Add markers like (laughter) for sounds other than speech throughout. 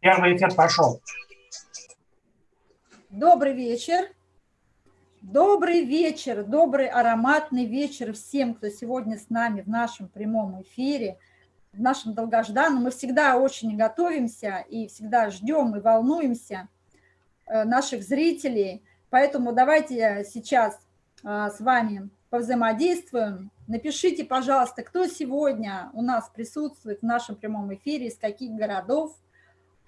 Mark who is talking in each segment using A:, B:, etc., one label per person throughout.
A: Первый эфир пошел.
B: Добрый вечер. Добрый вечер, добрый ароматный вечер всем, кто сегодня с нами в нашем прямом эфире, в нашем долгожданном. Мы всегда очень готовимся и всегда ждем и волнуемся э, наших зрителей. Поэтому давайте сейчас а, с вами повзаимодействуем. Напишите, пожалуйста, кто сегодня у нас присутствует в нашем прямом эфире, из каких городов,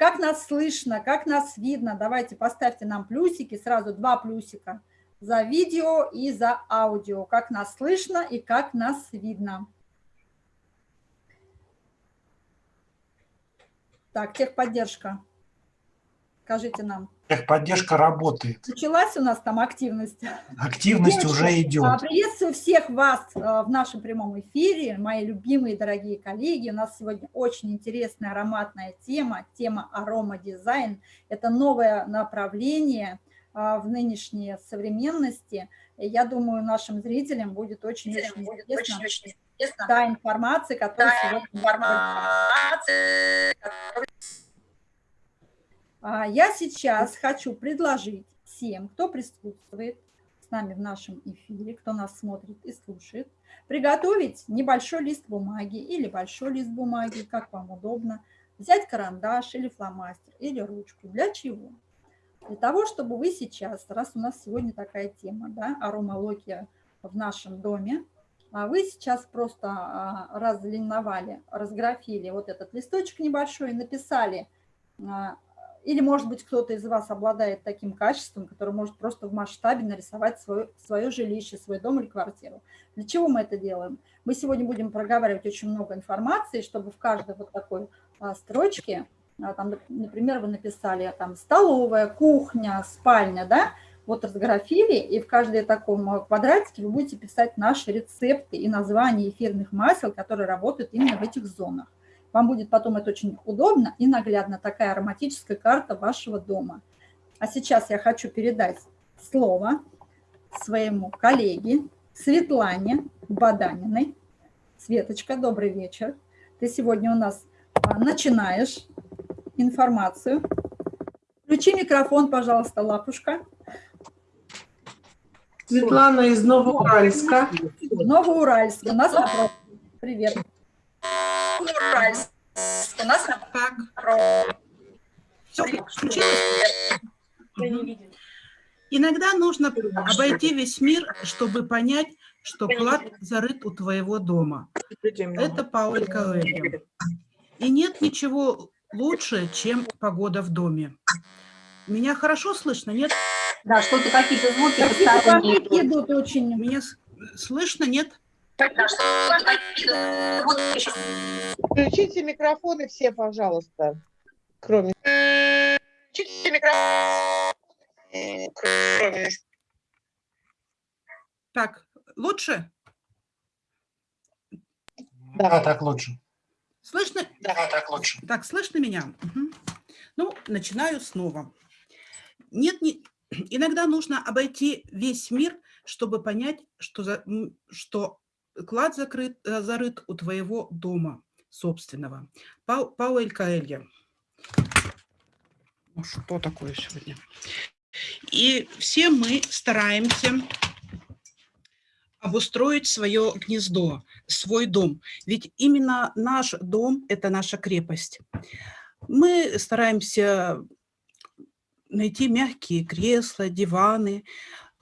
B: как нас слышно, как нас видно. Давайте поставьте нам плюсики, сразу два плюсика за видео и за аудио, как нас слышно и как нас видно. Так, техподдержка. Скажите нам.
A: Техподдержка работает.
B: Началась у нас там активность.
A: Активность Девочки, уже идет. А,
B: приветствую всех вас а, в нашем прямом эфире, мои любимые дорогие коллеги. У нас сегодня очень интересная ароматная тема, тема аромадизайн. Это новое направление а, в нынешней современности. Я думаю, нашим зрителям будет очень-очень интересно. Очень, очень интересна та информация, которая та сегодня... Информация, а, я сейчас хочу предложить всем, кто присутствует с нами в нашем эфире, кто нас смотрит и слушает, приготовить небольшой лист бумаги или большой лист бумаги, как вам удобно, взять карандаш или фломастер или ручку. Для чего? Для того, чтобы вы сейчас, раз у нас сегодня такая тема, да, аромалогия в нашем доме, а вы сейчас просто а, разлиновали, разграфили вот этот листочек небольшой и написали или, может быть, кто-то из вас обладает таким качеством, который может просто в масштабе нарисовать свое, свое жилище, свой дом или квартиру. Для чего мы это делаем? Мы сегодня будем проговаривать очень много информации, чтобы в каждой вот такой а, строчке, а, там, например, вы написали там столовая, кухня, спальня, да, вот разграфили, и в каждой таком а, квадратике вы будете писать наши рецепты и названия эфирных масел, которые работают именно в этих зонах. Вам будет потом это очень удобно и наглядно, такая ароматическая карта вашего дома. А сейчас я хочу передать слово своему коллеге Светлане Баданиной. Светочка, добрый вечер. Ты сегодня у нас а, начинаешь информацию. Включи микрофон, пожалуйста, лапушка.
C: Светлана из Новоуральска.
B: Новоуральск. У нас вопрос. Привет.
D: У нас так.
C: Иногда нужно обойти весь мир, чтобы понять, что клад зарыт у твоего дома. Это Пауль Коэльо. И нет ничего лучше, чем погода в доме. Меня хорошо слышно, нет?
D: Да, что-то какие-то звуки
B: идут очень.
C: Меня слышно, нет?
E: Включите микрофоны все, пожалуйста. Кроме... Включите микрофон.
C: Кроме... Так, лучше?
A: Да, да, так лучше.
C: Слышно?
A: Да, так лучше.
C: Так, слышно меня? Угу. Ну, начинаю снова. Нет, не... иногда нужно обойти весь мир, чтобы понять, что, за... что клад закрыт, э, зарыт у твоего дома собственного. Пау, Пауэль Каэлья. Ну, что такое сегодня? И все мы стараемся обустроить свое гнездо, свой дом. Ведь именно наш дом – это наша крепость. Мы стараемся найти мягкие кресла, диваны,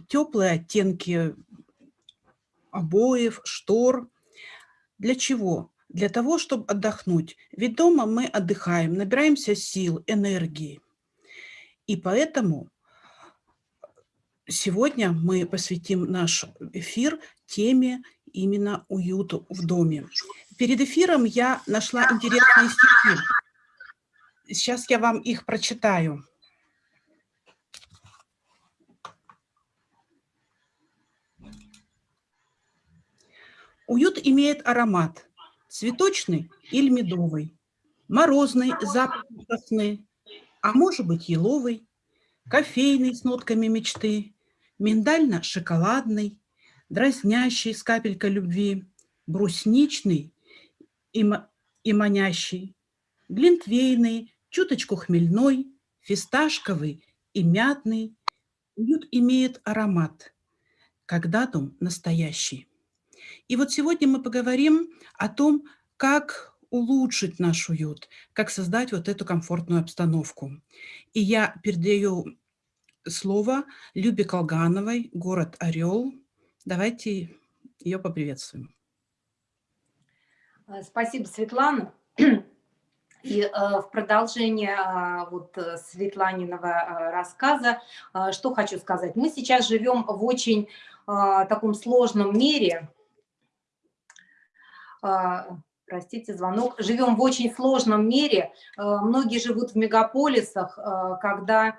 C: теплые оттенки обоев, штор. Для чего? Для того, чтобы отдохнуть. Ведь дома мы отдыхаем, набираемся сил, энергии. И поэтому сегодня мы посвятим наш эфир теме именно уюту в доме. Перед эфиром я нашла интересные стихи. Сейчас я вам их прочитаю. Уют имеет аромат цветочный или медовый, морозный, запах сосны, а может быть еловый, кофейный с нотками мечты, миндально-шоколадный, дразнящий с капелькой любви, брусничный и, и манящий, глинтвейный, чуточку хмельной, фисташковый и мятный. Уют имеет аромат, когда дом настоящий. И вот сегодня мы поговорим о том, как улучшить наш уют, как создать вот эту комфортную обстановку. И я передаю слово Любе Колгановой, город Орел. Давайте ее поприветствуем.
D: Э, спасибо, Светлана. И э, в продолжение э, вот Светланиного рассказа, что хочу сказать. Мы сейчас живем в очень таком сложном мире. Э, простите, звонок. Живем в очень сложном мире. Э, многие живут в мегаполисах, э, когда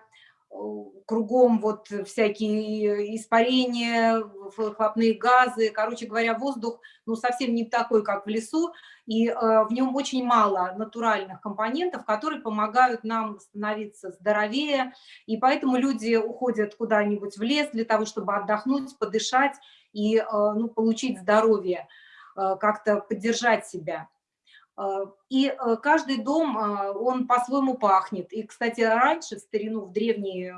D: кругом вот всякие испарения, выхлопные газы, короче говоря, воздух ну, совсем не такой, как в лесу, и в нем очень мало натуральных компонентов, которые помогают нам становиться здоровее, и поэтому люди уходят куда-нибудь в лес для того, чтобы отдохнуть, подышать и ну, получить здоровье, как-то поддержать себя. Э, и э, каждый дом, э, он по-своему пахнет. И, кстати, раньше, в старину, в древние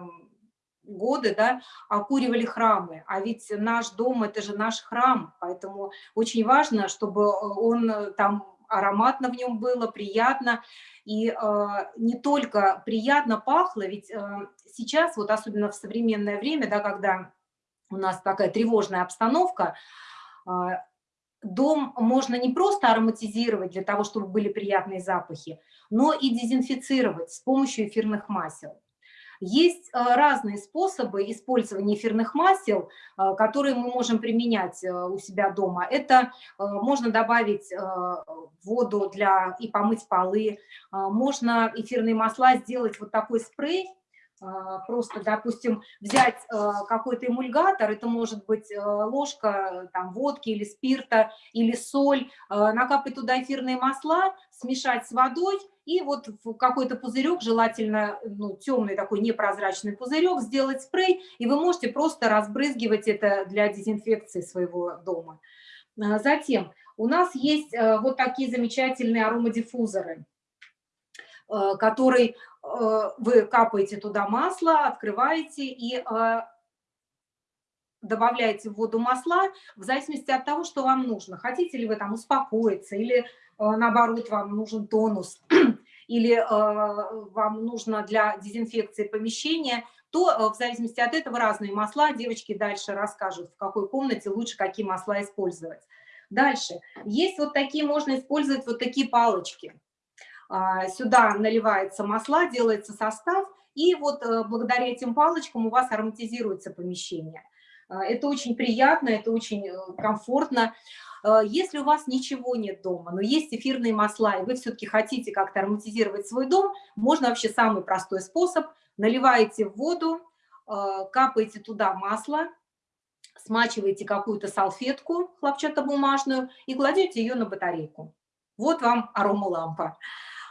D: годы, да, окуривали храмы. А ведь наш дом – это же наш храм, поэтому очень важно, чтобы он там ароматно в нем было, приятно. И э, не только приятно пахло, ведь э, сейчас, вот особенно в современное время, да, когда у нас такая тревожная обстановка, э, дом можно не просто ароматизировать для того, чтобы были приятные запахи, но и дезинфицировать с помощью эфирных масел. Есть э, разные способы использования эфирных масел, э, которые мы можем применять э, у себя дома. Это можно добавить воду для и помыть полы, можно эфирные масла сделать вот такой спрей, просто, допустим, взять а, какой-то эмульгатор, это может быть а, ложка там, водки или спирта, или соль, накапать туда эфирные масла, смешать с водой, и вот в какой-то пузырек, желательно ну, темный такой непрозрачный пузырек, сделать спрей, и вы можете просто разбрызгивать это для дезинфекции своего дома. Затем у нас есть вот такие замечательные аромадиффузоры, который Э, вы капаете туда масло, открываете и э, добавляете в воду масла в зависимости от того, что вам нужно. Хотите ли вы там успокоиться или э, наоборот вам нужен тонус (clears throat) или вам нужно для дезинфекции помещения, то в зависимости от этого разные масла. Девочки дальше расскажут, в какой комнате лучше какие масла использовать. Дальше. Есть вот такие, можно использовать вот такие палочки. А, сюда наливается масла, делается состав, и вот э, благодаря этим палочкам у вас ароматизируется помещение. А, это очень приятно, это очень э, комфортно. А, если у вас ничего нет дома, но есть эфирные масла, и вы все-таки хотите как-то ароматизировать свой дом, можно вообще самый простой способ. Наливаете в воду, капаете туда масло, смачиваете какую-то салфетку хлопчатобумажную и кладете ее на батарейку. Вот вам аромалампа.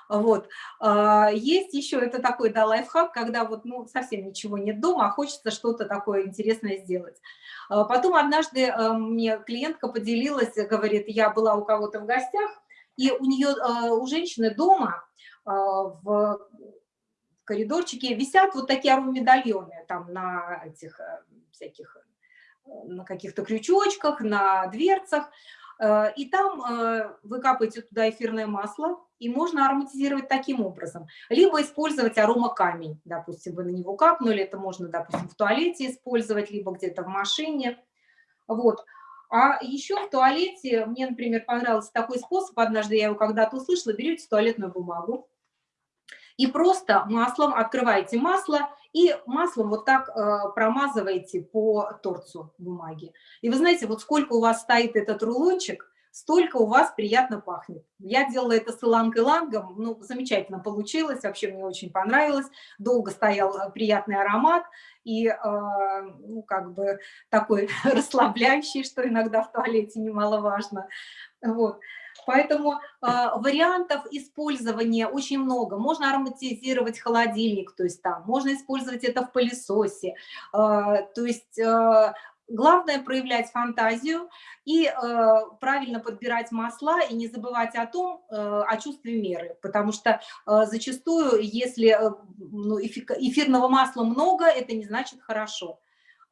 D: Вот. А, есть еще, это такой да, лайфхак, когда вот ну, совсем ничего нет дома, а хочется что-то такое интересное сделать. А, потом однажды э, мне клиентка поделилась, говорит, я была у кого-то в гостях, и у нее, э, у женщины дома а, в коридорчике висят вот такие аромамедальоны там на этих э, всяких, на каких-то крючочках, на дверцах. Э, и там э, вы капаете туда эфирное масло, и можно ароматизировать таким образом. Либо использовать аромакамень, допустим, вы на него капнули, это можно, допустим, в туалете использовать, либо где-то в машине. Вот. А еще в туалете, мне, например, понравился такой способ, однажды я его когда-то услышала, берете туалетную бумагу, и просто маслом открываете масло и маслом вот так э, промазываете по торцу бумаги. И вы знаете, вот сколько у вас стоит этот рулончик, столько у вас приятно пахнет. Я делала это с иланг-илангом, ну, замечательно получилось, вообще мне очень понравилось. Долго стоял э, приятный аромат и, э, ну, как бы такой (laughs) расслабляющий, что иногда в туалете немаловажно. Вот. Поэтому э, вариантов использования очень много. Можно ароматизировать холодильник, то есть там, можно использовать это в пылесосе. Э, то есть э, Главное проявлять фантазию и э, правильно подбирать масла и не забывать о том, э, о чувстве меры, потому что э, зачастую, если э, ну, эфи- эфирного масла много, это не значит хорошо.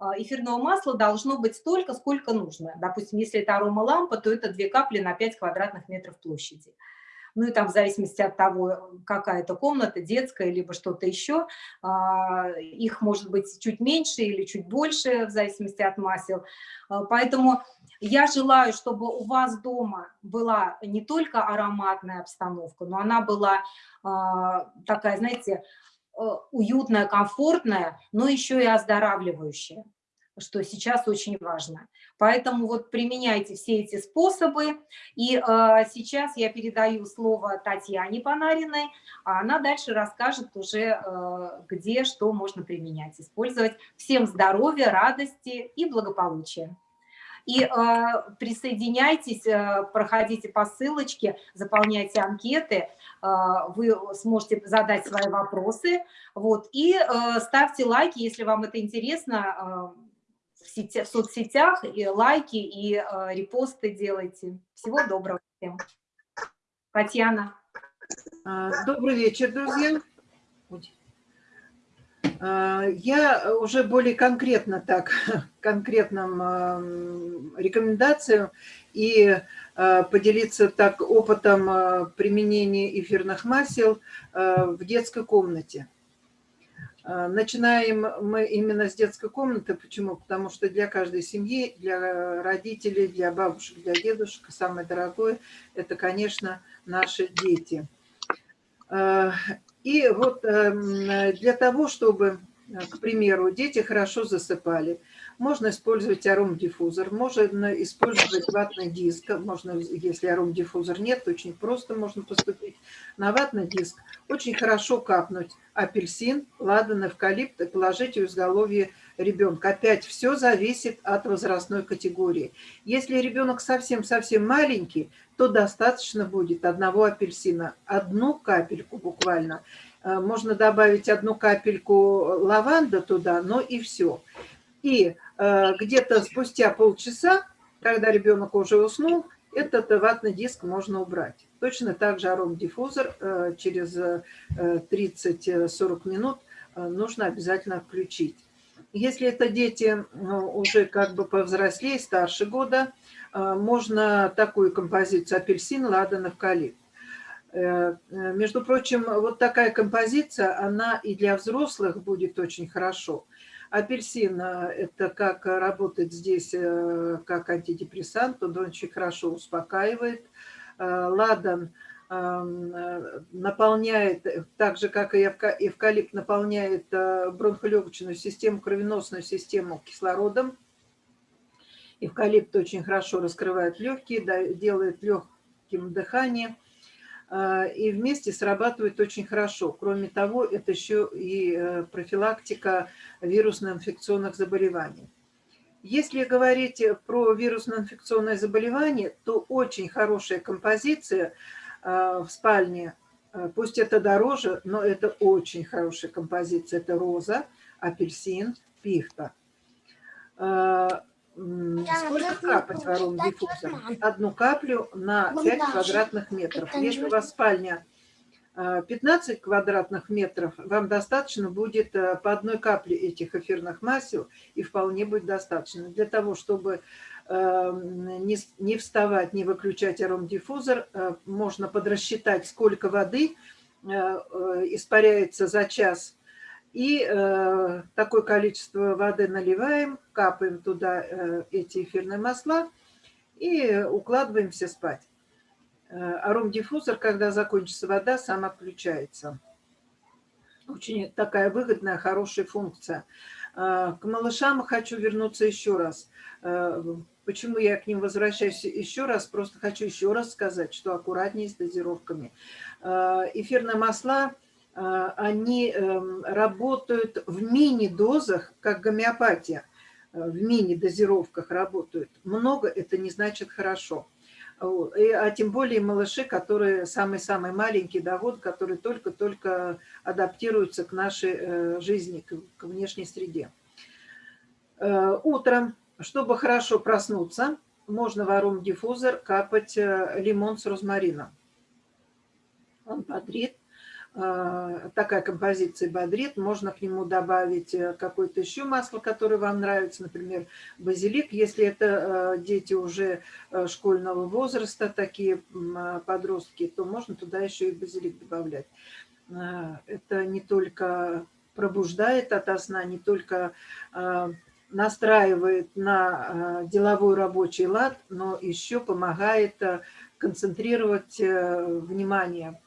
D: Э, Эфирного масла должно быть столько, сколько нужно. Допустим, если это аромалампа, то это 2 капли на 5 квадратных метров площади ну и там в зависимости от того, какая это комната, детская, либо что-то еще, а, их может быть чуть меньше или чуть больше, в зависимости от масел. А, Поэтому я желаю, чтобы у вас дома была не только ароматная обстановка, но она была а, такая, знаете, э, уютная, комфортная, но еще и оздоравливающая что сейчас очень важно. Поэтому вот применяйте все эти способы. И э, сейчас я передаю слово Татьяне Панариной, а она дальше расскажет уже, э, где что можно применять, использовать. Всем здоровья, радости и благополучия. И э, присоединяйтесь, э, проходите по ссылочке, заполняйте анкеты, э, вы сможете задать свои вопросы. Вот, и э, ставьте лайки, если вам это интересно, э, в, сети, в соцсетях, и лайки, и э, репосты делайте. Всего доброго всем. Татьяна.
F: А, Добрый вечер, друзья. А, Я уже более конкретно так, (laughs) конкретным ам, рекомендациям и а, поделиться так опытом а, применения эфирных масел а, в детской комнате. Начинаем мы именно с детской комнаты. Почему? Потому что для каждой семьи, для родителей, для бабушек, для дедушек самое дорогое – это, конечно, наши дети. И вот эм, для того, чтобы, э, к примеру, дети хорошо засыпали, можно использовать аромадиффузор, можно использовать ватный диск, можно, если аромадиффузор нет, очень просто можно поступить на ватный диск. Очень хорошо капнуть апельсин, ладан, эвкалипт и положить в изголовье ребенка. Опять все зависит от возрастной категории. Если ребенок совсем-совсем маленький, то достаточно будет одного апельсина, одну капельку буквально. Э, Можно добавить одну капельку лаванды туда, но и все. И э, где-то спустя полчаса, когда ребенок уже уснул, этот ватный диск можно убрать. Точно так же аромадиффузор э, через э, 30-40 минут нужно обязательно включить. Если это дети ну, уже как бы повзрослее, старше года, э, можно такую композицию апельсин, ладан, эвкалипт. Э, э, Между прочим, вот такая композиция, она и для взрослых будет очень хорошо. Апельсин это как работает здесь как антидепрессант, он очень хорошо успокаивает. Ладан наполняет, так же как и эвка- эвкалипт, наполняет э, бронхолегочную систему, кровеносную систему кислородом. Эвкалипт очень хорошо раскрывает легкие, делает легким дыхание – и вместе срабатывает очень хорошо. Кроме того, это еще и э, профилактика вирусно-инфекционных заболеваний. Если говорить про вирусно-инфекционное заболевание, то очень хорошая композиция в спальне, а, пусть это дороже, но это очень хорошая композиция. Это роза, апельсин, пихта. М, Сколько капать в аромадиффузор? Одну каплю на 5 квадратных метров. Если у вас спальня а, 15 квадратных метров, вам достаточно будет по одной капле этих эфирных масел, и вполне будет достаточно. Для того, чтобы не с- не вставать, не выключать аромадиффузор, а, можно подрасчитать, сколько воды а, э, испаряется за час и э, такое количество воды наливаем, капаем туда э, эти эфирные масла и укладываемся спать. Э, аромадиффузор, когда закончится вода, сам отключается. Очень такая выгодная, хорошая функция. Э, К малышам хочу вернуться еще раз. Э, Почему я к ним возвращаюсь еще раз? Просто хочу еще раз сказать, что аккуратнее с дозировками. Э, Эфирные масла а, они эм, работают в мини-дозах, как гомеопатия, э, в мини-дозировках работают. Много это не значит хорошо. А тем более малыши, которые самые-самые маленькие, да, вот, которые только-только адаптируются к нашей э, жизни, к, внешней среде. Э, Утром Чтобы хорошо проснуться, можно в аром-диффузор капать э, лимон с розмарином. Он бодрит. Э, такая композиция бодрит. Можно к нему добавить э, какое-то еще масло, которое вам нравится, например, базилик. Если это дети уже школьного возраста, такие подростки, то можно туда еще и базилик добавлять. Это не только пробуждает ото сна, не только настраивает на деловой рабочий лад, но еще помогает концентрировать внимание.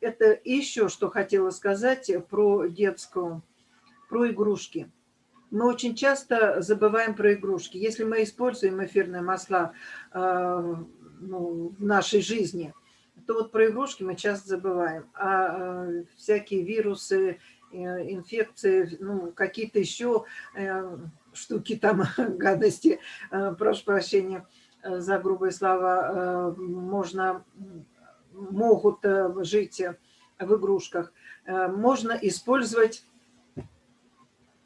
F: Это еще что хотела сказать про детскую, про игрушки. Мы очень часто забываем про игрушки. Если мы используем эфирные масла ну, в нашей жизни, то вот про игрушки мы часто забываем. А всякие вирусы, Э, инфекции, ну, какие-то еще э, штуки там, (laughs) гадости, э, прошу прощения за грубые слова, можно, могут жить в игрушках. Можно использовать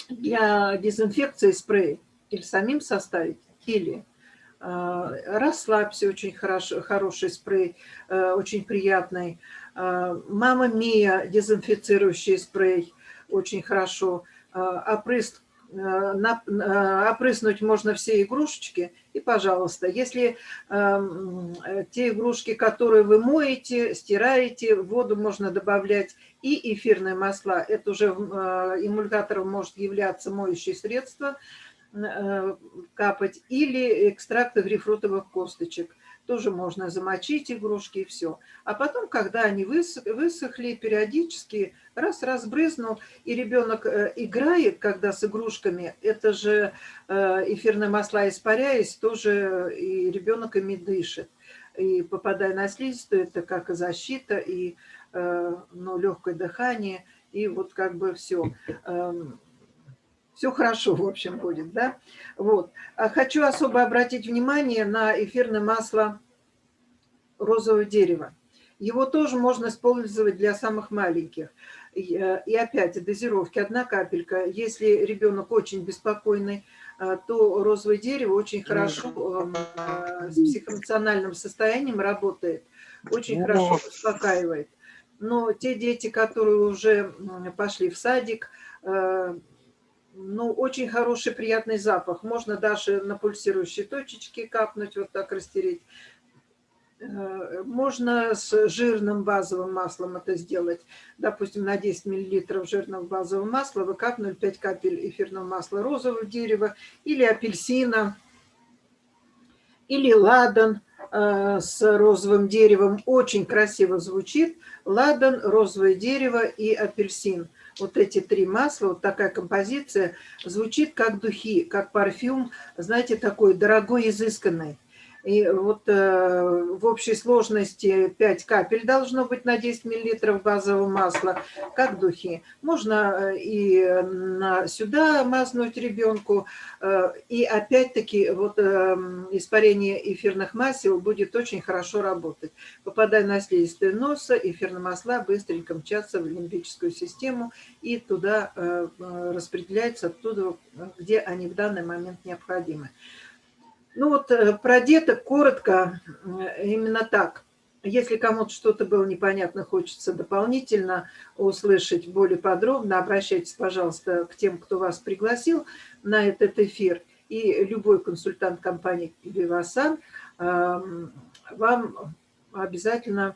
F: для дезинфекции спрей или самим составить, или расслабься, очень хорошо, хороший спрей, очень приятный. Мама Мия, дезинфицирующий спрей, очень хорошо. А, опрыск, а, а, опрыснуть можно все игрушечки. И, пожалуйста, если те игрушки, которые вы моете, стираете, в воду можно добавлять и эфирное масла. Это уже эмульгатором может являться моющее средство, капать, или экстракты грейпфрутовых косточек тоже можно замочить игрушки и все. А потом, когда они высохли, периодически раз разбрызнул, и ребенок э, играет, когда с игрушками, это же э, эфирные масла испаряясь, тоже и ребенок ими дышит. И попадая на слизистую, это как и защита, и э, ну, легкое дыхание, и вот как бы все эм, все хорошо, в общем, будет, да? Вот. А хочу особо обратить внимание на эфирное масло розового дерева. Его тоже можно использовать для самых маленьких. И э, опять дозировки, одна капелька. Если ребенок очень беспокойный, э, то розовое дерево очень хорошо э, с психоэмоциональным состоянием работает, очень хорошо успокаивает. Но те дети, которые уже пошли в садик, ну, очень хороший, приятный запах. Можно даже на пульсирующие точечки капнуть, вот так растереть. Э, можно с жирным базовым маслом это сделать. Допустим, на 10 мл жирного базового масла вы капнули 5 капель эфирного масла розового дерева или апельсина, или ладан э, с розовым деревом. Очень красиво звучит. Ладан, розовое дерево и апельсин вот эти три масла, вот такая композиция, звучит как духи, как парфюм, знаете, такой дорогой, изысканный. И вот э, в общей сложности 5 капель должно быть на 10 миллилитров базового масла, как духи. Можно э, и на, сюда мазнуть ребенку. Э, и опять-таки вот э, испарение эфирных масел будет очень хорошо работать. Попадая на слизистую носа, эфирные масла быстренько мчатся в лимбическую систему и туда э, э распределяются оттуда, где они в данный момент необходимы. Ну вот э, про деток коротко, э, именно так. Если кому-то что-то было непонятно, хочется дополнительно услышать более подробно, обращайтесь, пожалуйста, к тем, кто вас пригласил на этот эфир. И любой консультант компании Вивасан эм, вам обязательно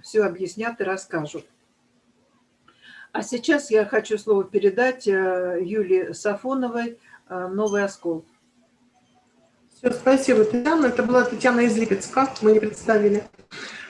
F: все объяснят и расскажут. А сейчас я хочу слово передать э, Юлии Сафоновой «Новый оскол».
G: Все, спасибо, Татьяна. Это была Татьяна из Липецка, мы не представили.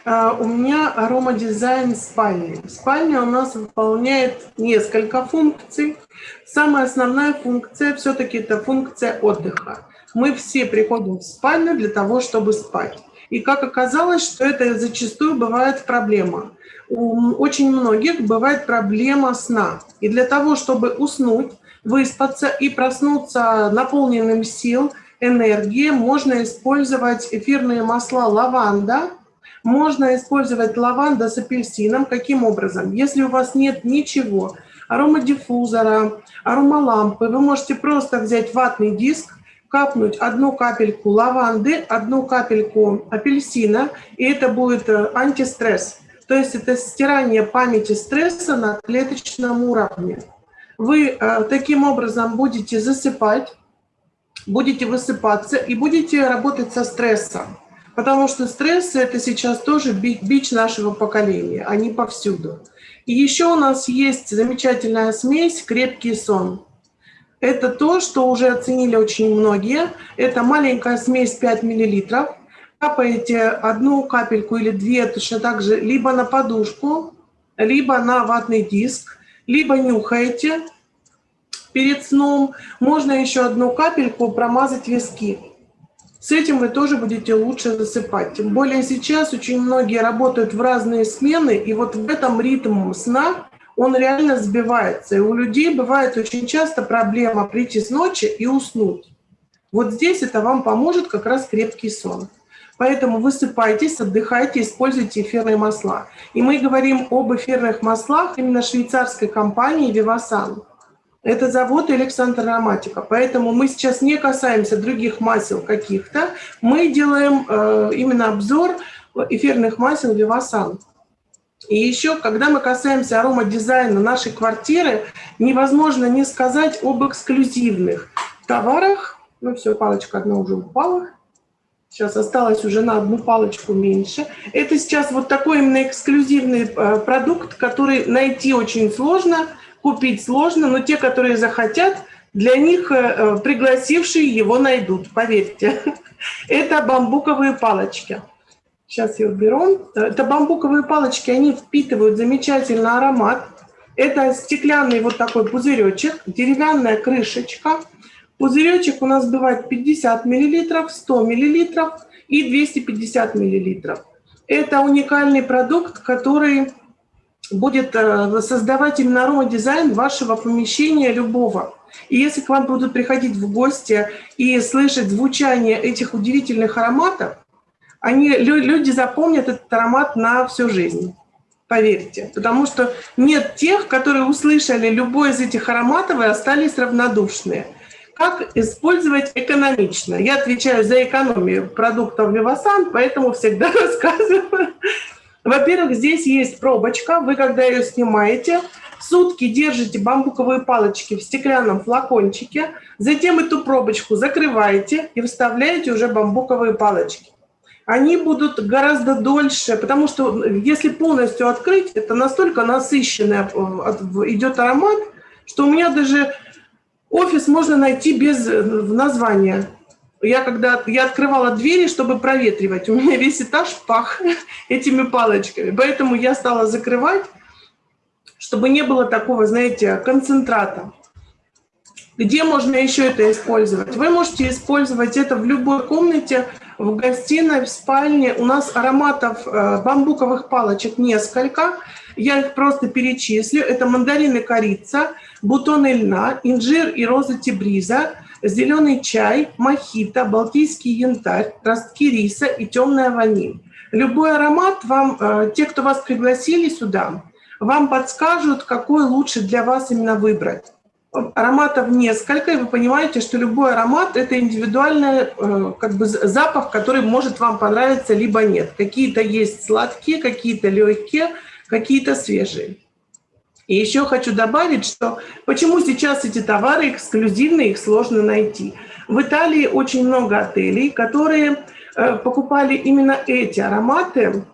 G: А, у меня аромадизайн спальни. Спальня у нас выполняет несколько функций. Самая основная функция все-таки это функция отдыха. Мы все приходим в спальню для того, чтобы спать. И как оказалось, что это зачастую бывает проблема. У очень многих бывает проблема сна. И для того, чтобы уснуть, выспаться и проснуться наполненным сил – энергии. Можно использовать эфирные масла лаванда. Можно использовать лаванда с апельсином. Каким образом? Если у вас нет ничего, аромадиффузора, аромалампы. Вы можете просто взять ватный диск, капнуть одну капельку лаванды, одну капельку апельсина, и это будет э, антистресс. То есть это стирание памяти стресса на клеточном уровне. Вы э, таким образом будете засыпать, будете высыпаться и будете работать со стрессом. Потому что стресс – это сейчас тоже бич нашего поколения, они повсюду. И еще у нас есть замечательная смесь «Крепкий сон». Это то, что уже оценили очень многие. Это маленькая смесь 5 мл. Капаете одну капельку или две точно так же либо на подушку, либо на ватный диск, либо нюхаете перед сном. Можно еще одну капельку промазать виски. С этим вы тоже будете лучше засыпать. Тем более сейчас очень многие работают в разные смены, и вот в этом ритм сна он реально сбивается. И у людей бывает очень часто проблема прийти с ночи и уснуть. Вот здесь это вам поможет как раз крепкий сон. Поэтому высыпайтесь, отдыхайте, используйте эфирные масла. И мы говорим об эфирных маслах именно швейцарской компании Vivasan. Это завод Александр Ароматика. Поэтому мы сейчас не касаемся других масел каких-то. Мы делаем э, именно обзор эфирных масел Vivasan. И еще, когда мы касаемся аромадизайна нашей квартиры, невозможно не сказать об эксклюзивных товарах. Ну все, палочка одна уже упала. Сейчас осталось уже на одну палочку меньше. Это сейчас вот такой именно эксклюзивный э, продукт, который найти очень сложно – купить сложно, но те, которые захотят, для них э, э, пригласившие его найдут, поверьте. (laughs) Это бамбуковые палочки. Сейчас я уберу. Это бамбуковые палочки, они впитывают замечательный аромат. Это стеклянный вот такой пузыречек, деревянная крышечка. Пузыречек у нас бывает 50 мл, 100 мл и 250 мл. Это уникальный продукт, который будет э, создавать именно аромадизайн вашего помещения любого. И если к вам будут приходить в гости и слышать звучание этих удивительных ароматов, они, люди запомнят этот аромат на всю жизнь. Поверьте. Потому что нет тех, которые услышали любой из этих ароматов и остались равнодушные. Как использовать экономично? Я отвечаю за экономию продуктов Вивасан, поэтому всегда (laughs) рассказываю во-первых, здесь есть пробочка. Вы, когда ее снимаете, сутки держите бамбуковые палочки в стеклянном флакончике, затем эту пробочку закрываете и вставляете уже бамбуковые палочки. Они будут гораздо дольше, потому что если полностью открыть, это настолько насыщенный э, идет аромат, что у меня даже офис можно найти без э, названия я когда я открывала двери, чтобы проветривать, у меня весь этаж пах (laughs) этими палочками. Поэтому я стала закрывать, чтобы не было такого, знаете, концентрата. Где можно еще это использовать? Вы можете использовать это в любой комнате, в гостиной, в спальне. У нас ароматов э, бамбуковых палочек несколько. Я их просто перечислю. Это мандарины корица, бутоны льна, инжир и роза тибриза, зеленый чай, мохито, балтийский янтарь, ростки риса и темная ваниль. Любой аромат вам, э, те, кто вас пригласили сюда, вам подскажут, какой лучше для вас именно выбрать. Ароматов несколько, и вы понимаете, что любой аромат – это индивидуальный э, как бы, запах, который может вам понравиться, либо нет. Какие-то есть сладкие, какие-то легкие, какие-то свежие. И еще хочу добавить, что почему сейчас эти товары эксклюзивные, их сложно найти. В Италии очень много отелей, которые э, покупали именно эти ароматы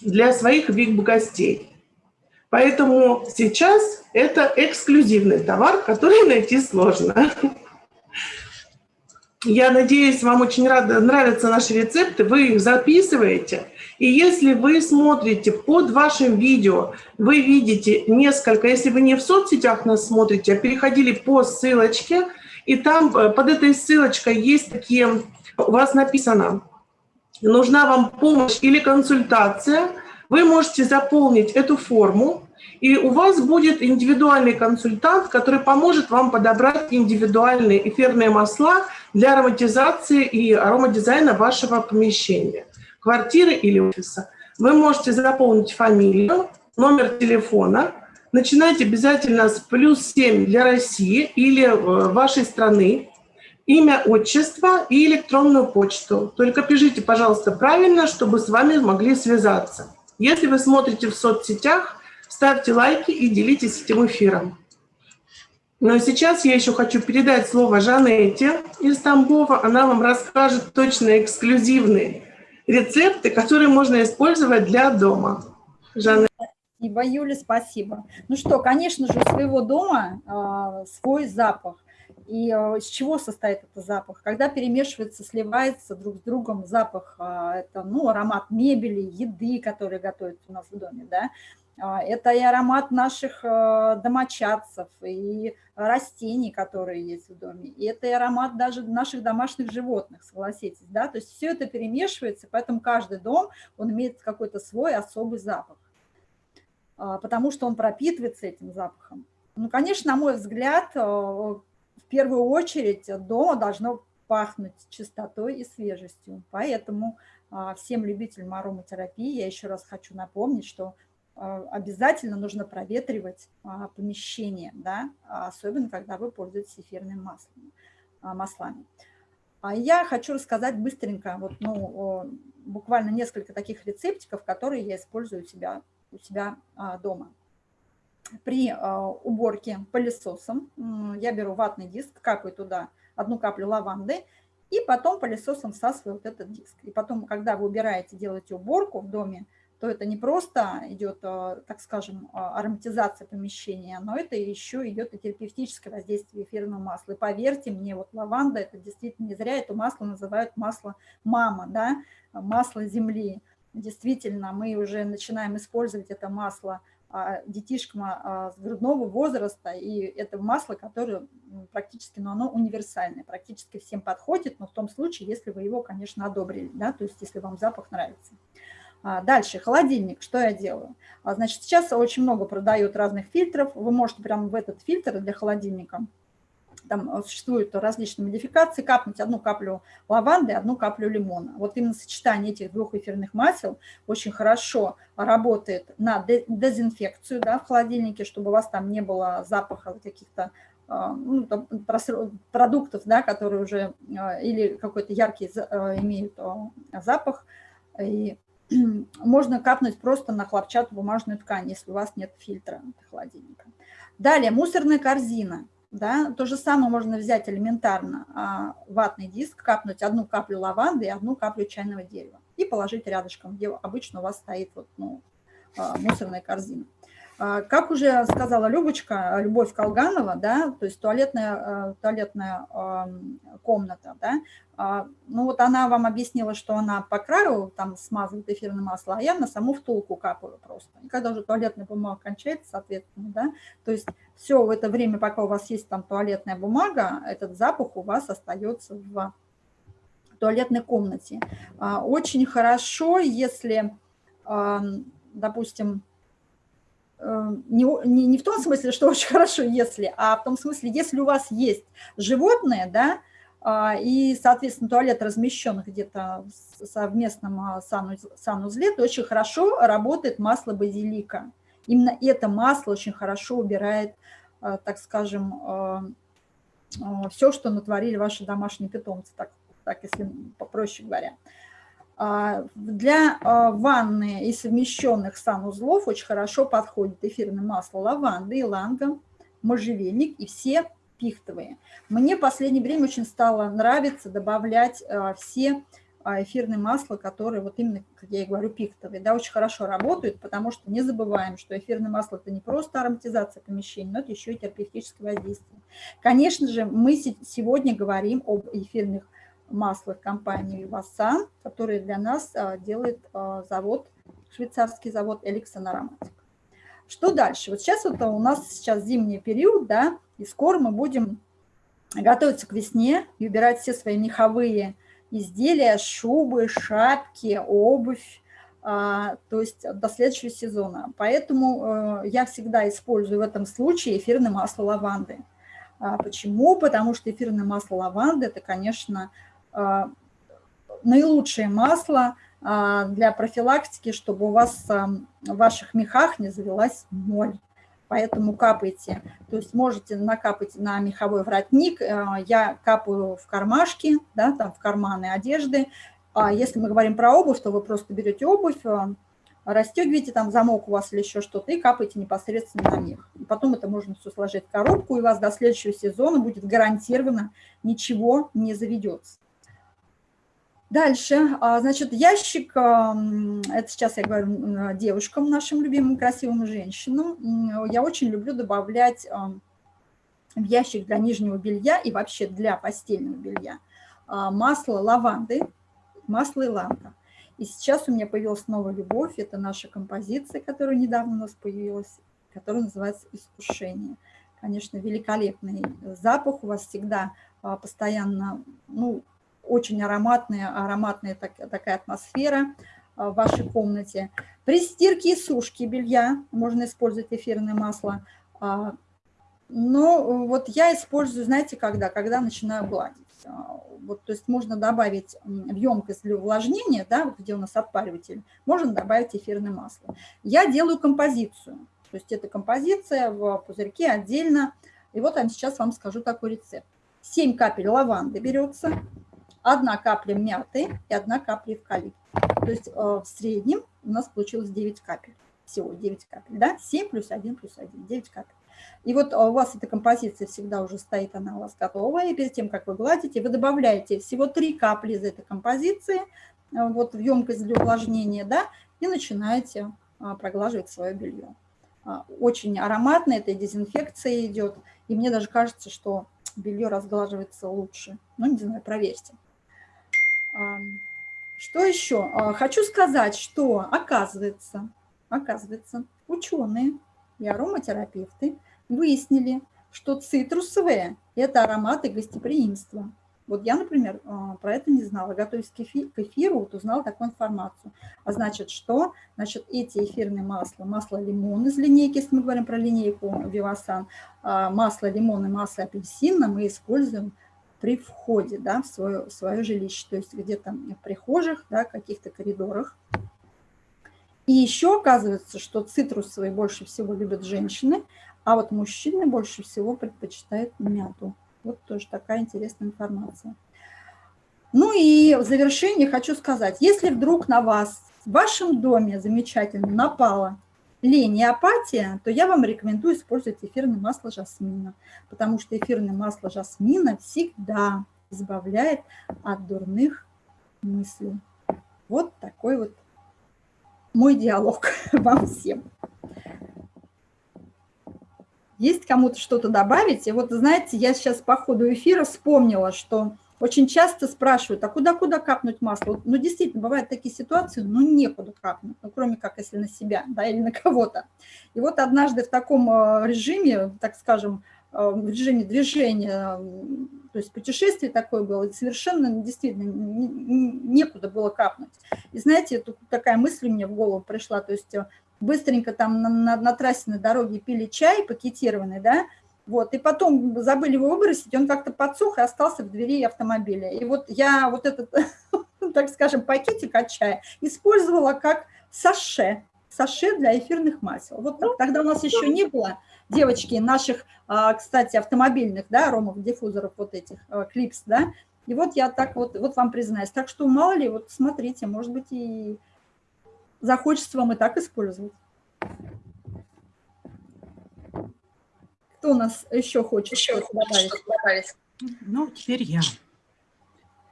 G: для своих вип-гостей. Поэтому сейчас это эксклюзивный товар, который (laughs) найти сложно. Я надеюсь, вам очень рада, нравятся наши рецепты, вы их записываете – и если вы смотрите под вашим видео, вы видите несколько, если вы не в соцсетях нас смотрите, а переходили по ссылочке, и там э, под этой ссылочкой есть такие, у вас написано, нужна вам помощь или консультация, вы можете заполнить эту форму, и у вас будет индивидуальный консультант, который поможет вам подобрать индивидуальные эфирные масла для ароматизации и аромадизайна вашего помещения квартиры или офиса, вы можете заполнить фамилию, номер телефона, начинайте обязательно с плюс 7 для России или э, вашей страны, имя, отчество и электронную почту. Только пишите, пожалуйста, правильно, чтобы с вами могли связаться. Если вы смотрите в соцсетях, ставьте лайки и делитесь этим эфиром. Но сейчас я еще хочу передать слово Жанете из Тамбова. Она вам расскажет точно эксклюзивные рецепты, которые можно использовать для дома.
B: Жанна. Спасибо, Юля, спасибо. Ну что, конечно же, у своего дома э, свой запах. И э, из чего состоит этот запах? Когда перемешивается, сливается друг с другом запах, э, это ну, аромат мебели, еды, которые готовят у нас в доме, да, а, это и аромат наших э, домочадцев, и растений, которые есть в доме, и это и аромат даже наших домашних животных, согласитесь, да, то есть все это перемешивается, поэтому каждый дом, он имеет какой-то свой особый запах, а, потому что он пропитывается этим запахом. Ну, конечно, на мой взгляд, э, в первую очередь дома должно пахнуть чистотой и свежестью, поэтому а, всем любителям ароматерапии я еще раз хочу напомнить, что а, обязательно нужно проветривать а, помещение, да, особенно когда вы пользуетесь эфирными маслами. маслами. А я хочу рассказать быстренько, вот, ну, буквально несколько таких рецептиков, которые я использую у себя, у себя дома. При уборке пылесосом я беру ватный диск, капаю туда одну каплю лаванды, и потом пылесосом всасываю вот этот диск. И потом, когда вы убираете, делаете уборку в доме, то это не просто идет, э, так скажем, э, ароматизация помещения, но это еще идет и терапевтическое воздействие эфирного масла. И поверьте мне, вот лаванда, это действительно не зря, это масло называют масло мама, да, масло земли. Действительно, мы уже начинаем использовать это масло а, детишкам а, с грудного возраста, и это масло, которое практически, но оно универсальное, практически всем подходит, но в том случае, если вы его, конечно, одобрили, да, то есть если вам запах нравится. А, дальше, холодильник, что я делаю? А, значит, сейчас очень много продают разных фильтров, вы можете прямо в этот фильтр для холодильника, там а, существуют различные модификации, капнуть одну каплю лаванды, одну каплю лимона. Вот именно сочетание этих двух эфирных масел очень хорошо работает на дезинфекцию да, в холодильнике, чтобы у вас там не было запаха каких-то ну, продуктов, да, которые уже или какой-то яркий имеют запах. И (clears throat) можно капнуть просто на хлопчатую бумажную ткань, если у вас нет фильтра холодильника. Далее, мусорная корзина. Да, то же самое можно взять элементарно а, ватный диск, капнуть одну каплю лаванды и одну каплю чайного дерева и положить рядышком, где обычно у вас стоит вот, ну, а, мусорная корзина. А, как уже сказала Любочка, Любовь Колганова, да, то есть туалетная, э, туалетная комната, да, а, ну вот она вам объяснила, что она по краю там смазывает эфирное масло, а я на саму втулку капаю просто. И когда уже туалетная бумага кончается, соответственно, да, то есть все в это время, пока у вас есть там туалетная бумага, этот запах у вас остается в туалетной комнате. А, очень хорошо, если, допустим, не, не, не в том смысле, что (laughs) очень хорошо, если, а в том смысле, если у вас есть животное, да, а, и, соответственно, туалет размещен где-то в совместном а, санузле, то очень хорошо работает масло базилика. Именно это масло очень хорошо убирает, а, так скажем, все, что натворили ваши домашние питомцы, так, так если попроще говоря. А, для а, ванны и совмещенных санузлов очень хорошо подходит эфирное масло лаванды, иланга, можжевельник и все пихтовые. Мне в последнее время очень стало нравиться добавлять а, все эфирные масла, которые вот именно, как я и говорю, пихтовые, да, очень хорошо работают, потому что не забываем, что эфирное масло – это не просто ароматизация помещений, но это еще и терапевтическое воздействие. Конечно же, мы сегодня говорим об эфирных масло компании Васан, который для нас а, делает а, завод, швейцарский завод Эликсон Ароматик. Что дальше? Вот сейчас вот у нас сейчас зимний период, да, и скоро мы будем готовиться к весне и убирать все свои меховые изделия, шубы, шапки, обувь, а, то есть до следующего сезона. Поэтому э, я всегда использую в этом случае эфирное масло лаванды. Почему? Потому что эфирное масло лаванды – это, конечно, а, наилучшее масло а, для профилактики, чтобы у вас в ваших мехах не завелась моль. поэтому капайте. То есть можете накапать на меховой воротник, э, я капаю в кармашки, да, там в карманы одежды. А если мы говорим про обувь, то вы просто берете обувь, э, расстегиваете там замок у вас или еще что-то и капаете непосредственно на них. И потом это можно все сложить в коробку, и у вас до следующего сезона будет гарантированно ничего не заведется. Дальше, а, значит, ящик, это сейчас я говорю девушкам, нашим любимым красивым женщинам, я очень люблю добавлять в ящик для нижнего белья и вообще для постельного белья а, масло лаванды, масло иланка. И сейчас у меня появилась новая любовь, это наша композиция, которая недавно у нас появилась, которая называется «Искушение». Конечно, великолепный запах у вас всегда а, постоянно, ну, очень ароматная, ароматная так, такая атмосфера а, в вашей комнате. При стирке и сушке белья можно использовать эфирное масло. А, но вот я использую, знаете, когда? Когда начинаю гладить. А, вот, то есть можно добавить в емкость для увлажнения, да, где у нас отпариватель, можно добавить эфирное масло. Я делаю композицию. То есть это композиция в пузырьке отдельно. И вот я сейчас вам скажу такой рецепт. 7 капель лаванды берется, одна капля мяты и одна капля эвкалипта. То есть э, в среднем у нас получилось 9 капель. Всего 9 капель, да? 7 плюс 1 плюс 1, 9 капель. И вот э, у вас эта композиция всегда уже стоит, она у вас готовая. И перед тем, как вы гладите, вы добавляете всего 3 капли из этой композиции э, вот в емкость для увлажнения, да, и начинаете проглаживать свое белье. Очень ароматно, эта дезинфекция идет. И мне даже кажется, что белье разглаживается лучше. Ну, не знаю, проверьте. Что еще? А, хочу сказать, что оказывается, оказывается, ученые и ароматерапевты выяснили, что цитрусовые – это ароматы гостеприимства. Вот я, например, а, про это не знала. Готовясь к эфиру, вот узнала такую информацию. А значит, что? Значит, эти эфирные масла, масло лимон из линейки, если мы говорим про линейку Вивасан, а, масло лимон и масло апельсина мы используем при входе да, в, свое, в свое жилище, то есть где-то в прихожих, да, каких-то коридорах. И еще оказывается, что цитрусовые больше всего любят женщины, а вот мужчины больше всего предпочитают мяту. Вот тоже такая интересная информация. Ну и в завершение хочу сказать, если вдруг на вас в вашем доме замечательно напала лень и апатия, то я вам рекомендую использовать эфирное масло жасмина, потому что эфирное масло жасмина всегда избавляет от дурных мыслей. Вот такой вот мой диалог (laughs) вам всем. Есть кому-то что-то добавить? И вот, знаете, я сейчас по ходу эфира вспомнила, что очень часто спрашивают, а куда-куда капнуть масло? Ну, действительно, бывают такие ситуации, ну, некуда капнуть, ну, кроме как если на себя, да, или на кого-то. И вот однажды в таком э, режиме, так скажем, э, в режиме движения, то есть путешествие такое было, и совершенно действительно некуда было капнуть. И знаете, тут такая мысль мне в голову пришла, то есть э, быстренько там на, на, на трассе на дороге пили чай пакетированный, да, вот, и потом забыли его выбросить, он как-то подсох и остался в двери автомобиля. И вот я вот этот, (laughs) так скажем, пакетик от чая использовала как саше, саше для эфирных масел. Вот так. Тогда у нас еще не было, девочки, наших, а, кстати, автомобильных, да, аромов, диффузоров вот этих, а, клипс, да. И вот я так вот, вот вам признаюсь. Так что мало ли, вот смотрите, может быть, и захочется вам и так использовать. Кто у нас еще хочет еще что добавить? добавить?
C: Ну, теперь я.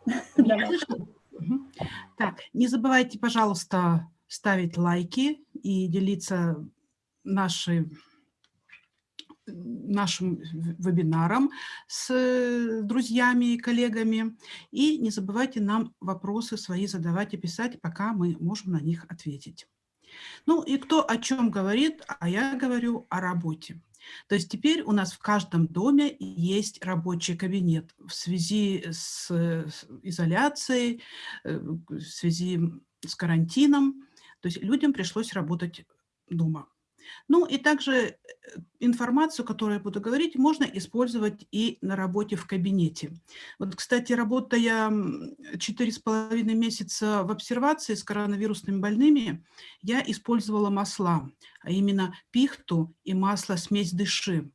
C: (laughs) Так, не забывайте, пожалуйста, ставить лайки и делиться нашей, нашим вебинаром с друзьями и коллегами. И не забывайте нам вопросы свои задавать и писать, пока мы можем на них ответить. Ну и кто о чем говорит, а я говорю о работе. То есть теперь у нас в каждом доме есть рабочий кабинет в связи с изоляцией, э, в связи с карантином. То есть людям пришлось работать дома. Ну и также э, информацию, которую я буду говорить, можно использовать и на работе в кабинете. Вот, кстати, работая четыре с половиной месяца в обсервации с коронавирусными больными, я использовала масла, а именно пихту и масло смесь дыши.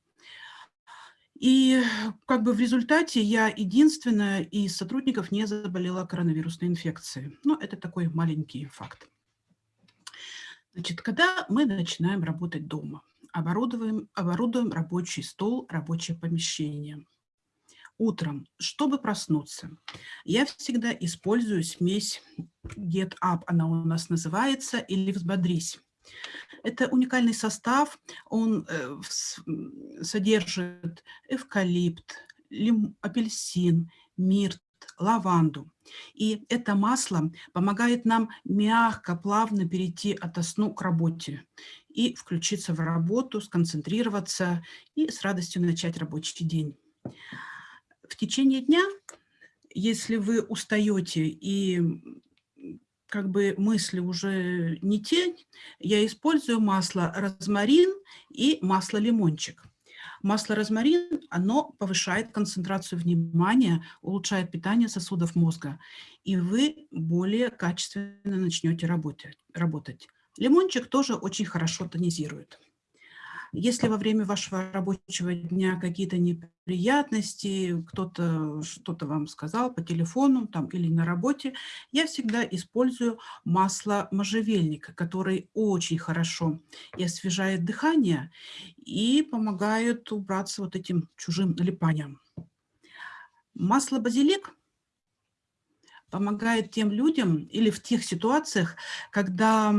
C: И как бы в результате я единственная из сотрудников не заболела коронавирусной инфекцией. Но это такой маленький факт. Значит, когда мы начинаем работать дома, оборудуем, оборудуем рабочий стол, рабочее помещение. Утром, чтобы проснуться, я всегда использую смесь Get Up, она у нас называется, или «Взбодрись». Это уникальный состав, он э, содержит эвкалипт, лим, апельсин, мирт, лаванду. И это масло помогает нам мягко, плавно перейти от сну к работе и включиться в работу, сконцентрироваться и с радостью начать рабочий день. В течение дня, если вы устаете и как бы мысли уже не те, я использую масло розмарин и масло лимончик. Масло розмарин, оно повышает концентрацию внимания, улучшает питание сосудов мозга, и вы более качественно начнете работать. Лимончик тоже очень хорошо тонизирует. Если во время вашего рабочего дня какие-то неприятности, кто-то что-то вам сказал по телефону там, или на работе, я всегда использую масло можжевельника, который очень хорошо и освежает дыхание, и помогает убраться вот этим чужим налипанием. Масло базилик помогает тем людям или в тех ситуациях, когда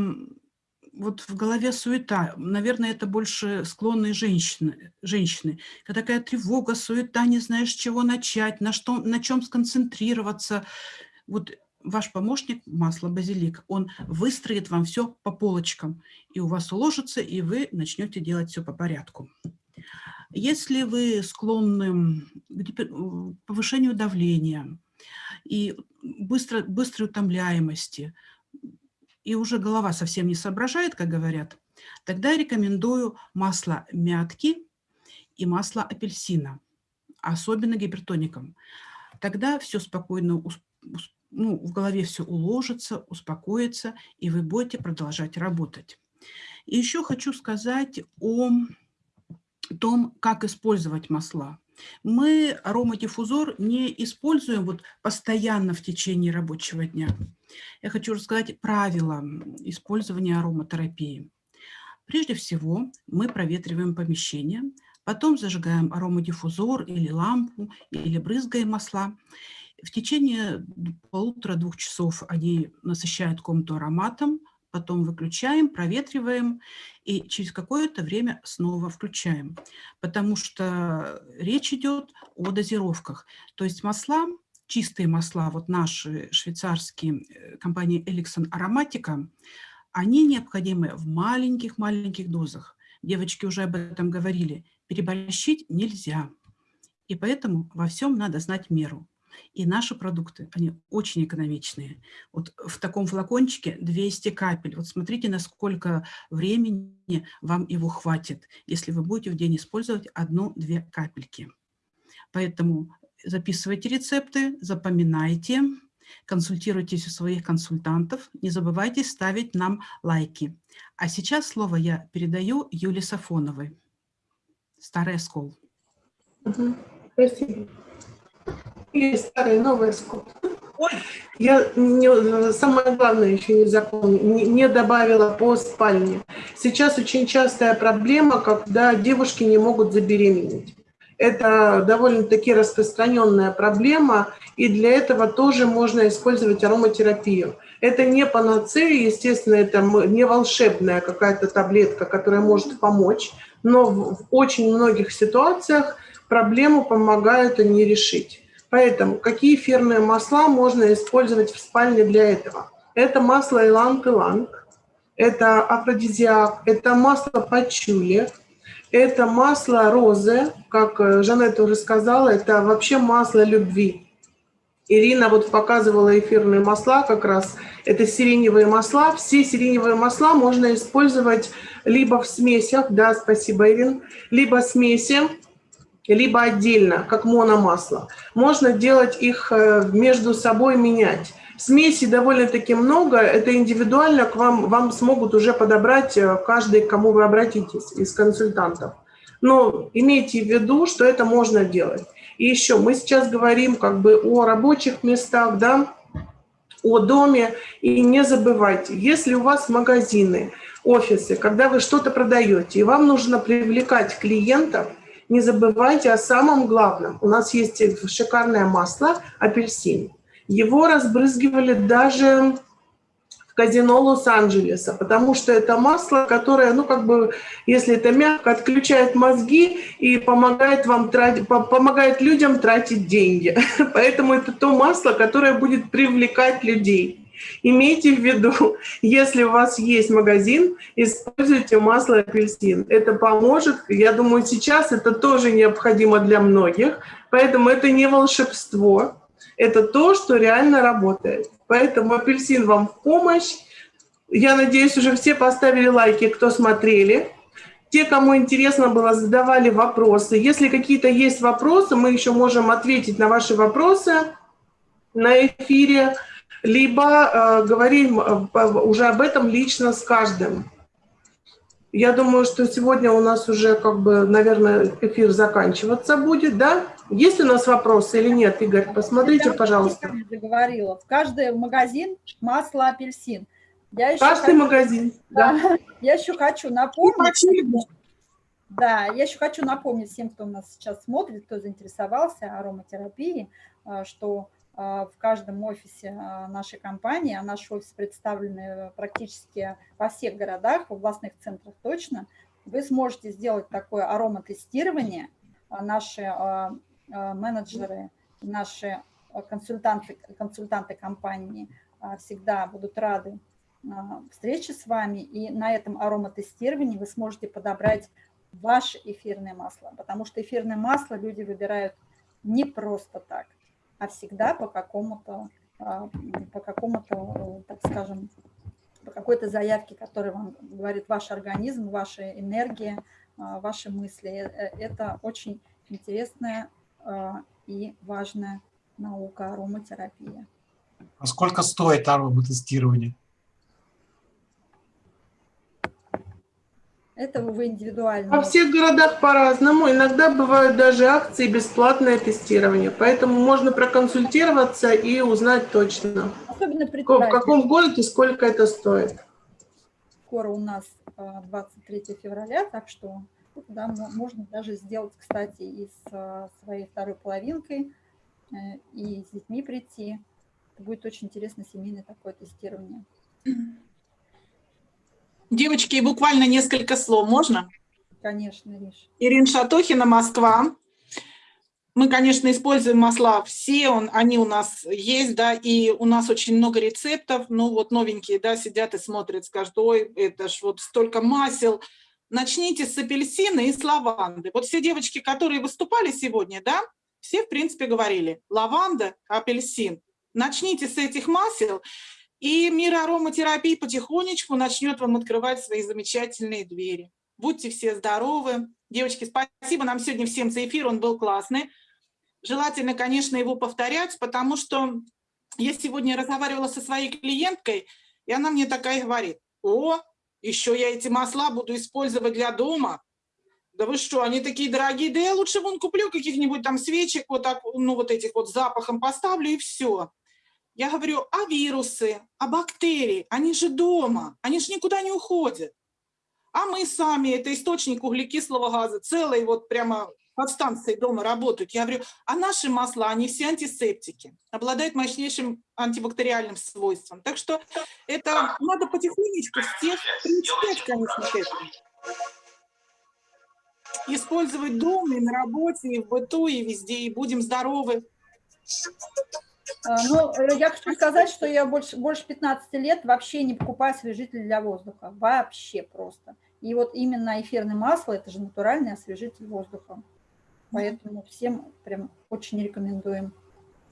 C: вот в голове суета. Наверное, это больше склонные женщины. женщины. Когда такая тревога, суета, не знаешь, с чего начать, на, что, на чем сконцентрироваться. Вот ваш помощник, масло базилик, он выстроит вам все по полочкам, и у вас уложится, и вы начнете делать все по порядку. Если вы склонны к повышению давления и быстро, быстрой утомляемости, и уже голова совсем не соображает, как говорят, тогда рекомендую масло мятки и масло апельсина, особенно гипертоникам. Тогда все спокойно, ну, в голове все уложится, успокоится, и вы будете продолжать работать. И еще хочу сказать о том, как использовать масла. Мы аромадиффузор не используем вот постоянно в течение рабочего дня. Я хочу рассказать правила использования ароматерапии. Прежде всего мы проветриваем помещение, потом зажигаем аромадиффузор или лампу, или брызгаем масла. В течение полутора-двух часов они насыщают комнату ароматом, потом выключаем, проветриваем и через какое-то время снова включаем, потому что речь идет о дозировках. То есть масла, чистые масла, вот наши швейцарские э, компании Elixon Aromatica, они необходимы в маленьких-маленьких дозах. Девочки уже об этом говорили. Переборщить нельзя. И поэтому во всем надо знать меру. И наши продукты, они очень экономичные. Вот в таком флакончике 200 капель. Вот смотрите, насколько времени вам его хватит, если вы будете в день использовать одну-две капельки. Поэтому записывайте рецепты, запоминайте, консультируйтесь у своих консультантов, не забывайте ставить нам лайки. А сейчас слово я передаю Юле Сафоновой. Старый оскол.
G: Спасибо. Есть старые, новые скот. Я не, самое главное еще не запомнила, не, не добавила по спальне. Сейчас очень частая проблема, когда девушки не могут забеременеть. Это довольно-таки распространенная проблема, и для этого тоже можно использовать ароматерапию. Это не панацея, естественно, это не волшебная какая-то таблетка, которая может помочь, но в очень многих ситуациях проблему помогают они решить. Поэтому какие эфирные масла можно использовать в спальне для этого? Это масло иланг-иланг, это афродизиак, это масло пачули, это масло розы, как Жанетта уже сказала, это вообще масло любви. Ирина вот показывала эфирные масла как раз. Это сиреневые масла. Все сиреневые масла можно использовать либо в смесях, да, спасибо, Ирин, либо смеси, либо отдельно, как мономасло. Можно делать их э, между собой, менять. Смеси довольно-таки много, это индивидуально, к вам, вам смогут уже подобрать э, каждый, к кому вы обратитесь из консультантов. Но имейте в виду, что это можно делать. И еще мы сейчас говорим как бы о рабочих местах, да, о доме. И не забывайте, если у вас магазины, офисы, когда вы что-то продаете, и вам нужно привлекать клиентов, не забывайте о самом главном. У нас есть шикарное масло апельсин. Его разбрызгивали даже казино Лос-Анджелеса, потому что это масло, которое, ну, как бы, если это мягко, отключает мозги и помогает вам тратить, помогает людям тратить деньги. (laughs) Поэтому это то масло, которое будет привлекать людей. Имейте в виду, (laughs) если у вас есть магазин, используйте масло апельсин. Это поможет. Я думаю, сейчас это тоже необходимо для многих. Поэтому это не волшебство. Это то, что реально работает. Поэтому апельсин вам в помощь. Я надеюсь, уже все поставили лайки, кто смотрели. Те, кому интересно было, задавали вопросы. Если какие-то есть вопросы, мы еще можем ответить на ваши вопросы на эфире, либо э, говорим э, уже об этом лично с каждым. Я думаю, что сегодня у нас уже, как бы, наверное, эфир заканчиваться будет, да? Есть у нас вопросы или нет, Игорь? Посмотрите,
B: Я
G: пожалуйста.
B: Заговорила. В каждый магазин масло апельсин. Я еще
G: Каждый
B: хочу,
G: магазин, да.
B: да, (laughs) я еще хочу напомнить, да, я еще хочу напомнить всем, кто нас сейчас смотрит, кто заинтересовался ароматерапией, а, что в каждом офисе а, нашей компании, а наш офис представлены практически во всех городах, в областных центрах точно, вы сможете сделать такое ароматестирование. Наши менеджеры, наши консультанты, консультанты компании всегда будут рады встрече с вами, и на этом ароматестировании вы сможете подобрать ваше эфирное масло, потому что эфирное масло люди выбирают не просто так, а всегда по какому-то, по какому-то, так скажем, по какой-то заявке, которая вам говорит ваш организм, ваша энергия, ваши мысли. Э, это очень интересная и важная наука ароматерапия.
A: А сколько стоит ароматестирование?
B: Это вы индивидуально.
G: Во всех городах по-разному. Иногда бывают даже акции бесплатное тестирование. Поэтому можно проконсультироваться и узнать точно,
B: Особенно
G: в каком городе сколько это стоит.
B: Скоро у нас 23 а, февраля, так что да, можно даже сделать, кстати, и с а, своей второй половинкой, э, и с детьми прийти. Это будет очень интересно семейное такое тестирование.
H: Девочки, буквально несколько слов, можно?
B: Конечно, Риш.
H: Ирина Шатохина, Москва. Мы, конечно, используем масла все, он, они у нас есть, да, и у нас очень много рецептов, ну вот новенькие, да, сидят и смотрят, скажут, ой, это ж вот столько масел. Начните с апельсина и с лаванды. Вот все девочки, которые выступали сегодня, да, все, в принципе, говорили, лаванда, апельсин. Начните с этих масел, и мир ароматерапии потихонечку начнет вам открывать свои замечательные двери. Будьте все здоровы. Девочки, спасибо нам сегодня всем за эфир, он был классный. Желательно, конечно, его повторять, потому что я сегодня разговаривала со своей клиенткой, и она мне такая говорит, о, еще я эти масла буду использовать для дома. Да вы что, они такие дорогие, да я лучше вон куплю каких-нибудь там свечек, вот так, ну вот этих вот запахом поставлю и все. Я говорю, а вирусы, а бактерии, они же дома, они же никуда не уходят. А мы сами, это источник углекислого газа, целые вот прямо подстанции дома работают. Я говорю, а наши масла, они все антисептики, обладают мощнейшим антибактериальным свойством. Так что это надо потихонечку всех приучать, конечно, к этому. Использовать дома и на работе, и в быту, и везде, и будем здоровы.
B: А, ну, э, я хочу сказать, что я больше, больше 15 лет вообще не покупаю освежитель для воздуха. Вообще просто. И вот именно эфирное масло – это же натуральный освежитель воздуха. Поэтому всем прям очень рекомендуем.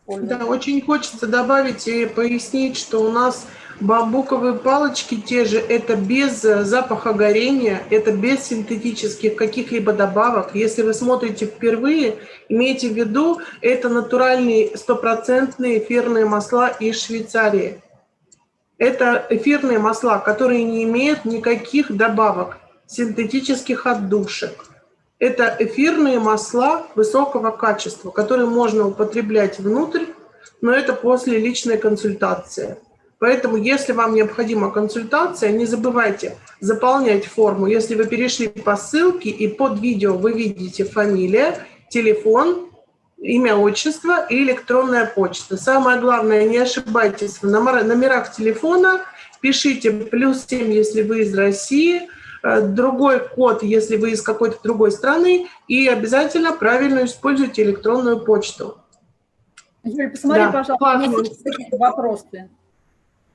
B: Использовать.
G: Да, очень хочется добавить и пояснить, что у нас бамбуковые палочки те же, это без э, запаха горения, это без синтетических каких-либо добавок. Если вы смотрите впервые, имейте в виду, это натуральные стопроцентные эфирные масла из Швейцарии. Это эфирные масла, которые не имеют никаких добавок, синтетических отдушек. Это эфирные масла высокого качества, которые можно употреблять внутрь, но это после личной консультации. Поэтому, если вам необходима консультация, не забывайте заполнять форму. Если вы перешли по ссылке и под видео вы видите фамилия, телефон, имя, отчество и электронная почта. Самое главное, не ошибайтесь в номерах телефона, пишите плюс 7, если вы из России, другой код, если вы из какой-то другой страны, и обязательно правильно используйте электронную почту.
B: Юль, посмотри,
G: Да,
B: пожалуйста, есть какие-то вопросы.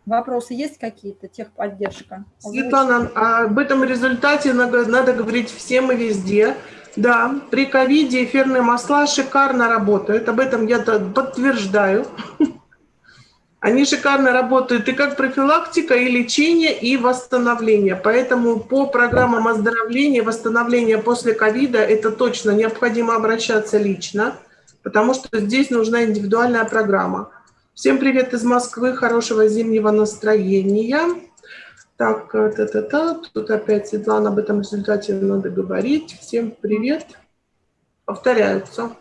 B: Вопросы есть какие-то? Техподдержка.
G: Светлана, а об этом результате надо, надо говорить всем и везде. Да, при ковиде эфирные масла шикарно работают. Об этом я подтверждаю. (laughs) Они шикарно работают и как профилактика, и лечение, и восстановление. Поэтому по программам оздоровления, восстановления после ковида это точно необходимо обращаться лично, потому что здесь нужна индивидуальная программа. Всем привет из Москвы, хорошего зимнего настроения. Так, та-та-та, тут опять Светлана об этом результате надо говорить. Всем привет. Повторяются.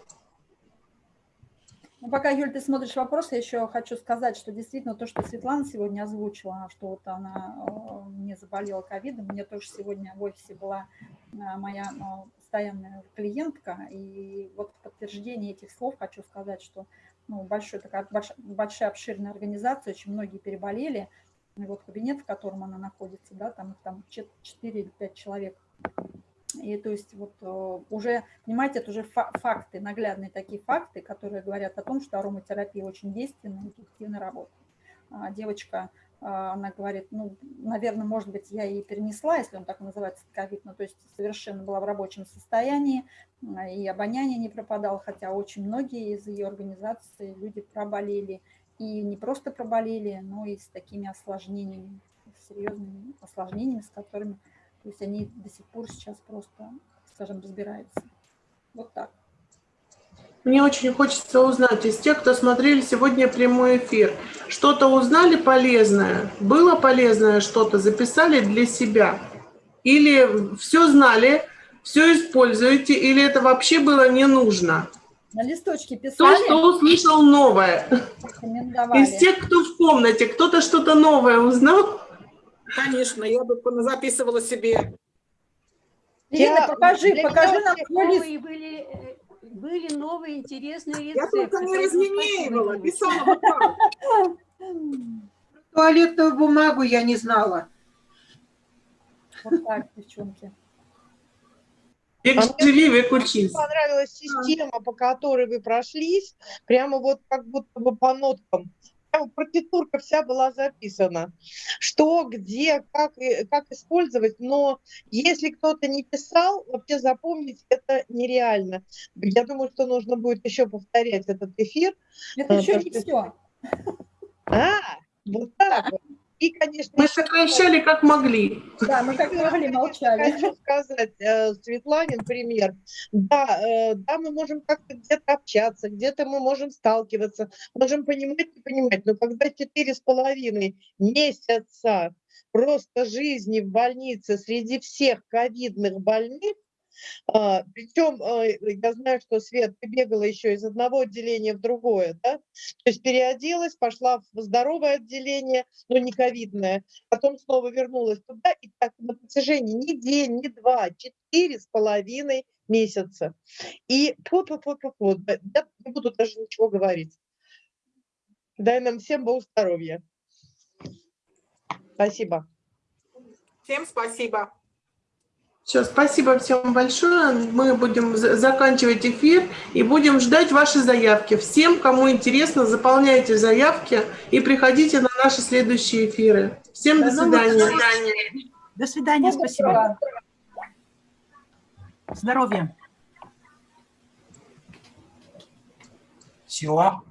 B: Ну, пока, Юль, ты смотришь вопрос, я еще хочу сказать, что действительно то, что Светлана сегодня озвучила, что вот она э, не заболела ковидом, мне тоже сегодня в офисе была э, моя э, постоянная клиентка, и вот в подтверждение этих слов хочу сказать, что ну, большой, такая больш- большая обширная организация, очень многие переболели, и вот кабинет, в котором она находится, да, там их там 4 или 5 человек и то есть вот э, уже, понимаете, это уже фа- факты, наглядные такие факты, которые говорят о том, что ароматерапия очень действенная и эффективно работает. А Девочка, а, она говорит, ну, наверное, может быть, я и перенесла, если он так называется, ковид, ну, то есть совершенно была в рабочем состоянии, а, и обоняние не пропадало, хотя очень многие из ее организации люди проболели, и не просто проболели, но и с такими осложнениями, серьезными осложнениями, с которыми то есть они до сих пор сейчас просто, скажем, разбираются. Вот так.
G: Мне очень хочется узнать из тех, кто смотрели сегодня прямой эфир, что-то узнали полезное? Было полезное что-то? Записали для себя? Или все знали, все используете, или это вообще было не нужно?
B: На листочке
G: То,
B: писали,
G: что услышал новое. Из тех, кто в комнате, кто-то что-то новое узнал?
H: Конечно, я бы записывала себе.
B: Ирина,
E: Я-
B: покажи,
E: для
B: покажи нам.
I: Новые были, э, были новые интересные
H: Я
I: рецепты.
H: только не разменивала, писала. (laughs)
F: Туалетную бумагу я не знала.
B: Вот так, девчонки.
G: Век
E: А мне понравилась система, по которой вы прошлись, прямо вот как будто бы по ноткам. Прямо партитурка вся была записана. Что, где, как, и- как использовать. Но если кто-то не писал, вообще запомнить это нереально. Я думаю, что нужно будет еще повторять этот эфир.
B: Это
E: А,
B: еще не все. (laughs)
E: А, вот так вот. И, конечно,
G: Мы
E: еще
G: сокращали как могли.
B: Да, мы как могли молчали.
E: Хочу сказать, э, Светланин пример. Да, э, да, мы можем как-то где-то общаться, где-то мы можем сталкиваться, можем понимать, не понимать. Но когда четыре с половиной месяца просто жизни в больнице среди всех ковидных больных, а, причем э, я знаю, что Свет, ты бегала еще из одного отделения в другое, да? То есть переоделась, пошла в здоровое отделение, но не ковидное, потом снова вернулась туда, и так на протяжении ни день, ни два, четыре с половиной месяца. И -тьфу -тьфу -тьфу -тьфу, да, я не буду даже ничего говорить. Дай нам всем Бог здоровья. Спасибо.
H: Всем спасибо.
G: Все, спасибо всем большое. Мы будем за- заканчивать эфир и будем ждать ваши заявки. Всем, кому интересно, заполняйте заявки и приходите на наши следующие эфиры. Всем до
B: До новых
G: свидания.
C: До свидания, спасибо. Здоровья.
A: Все.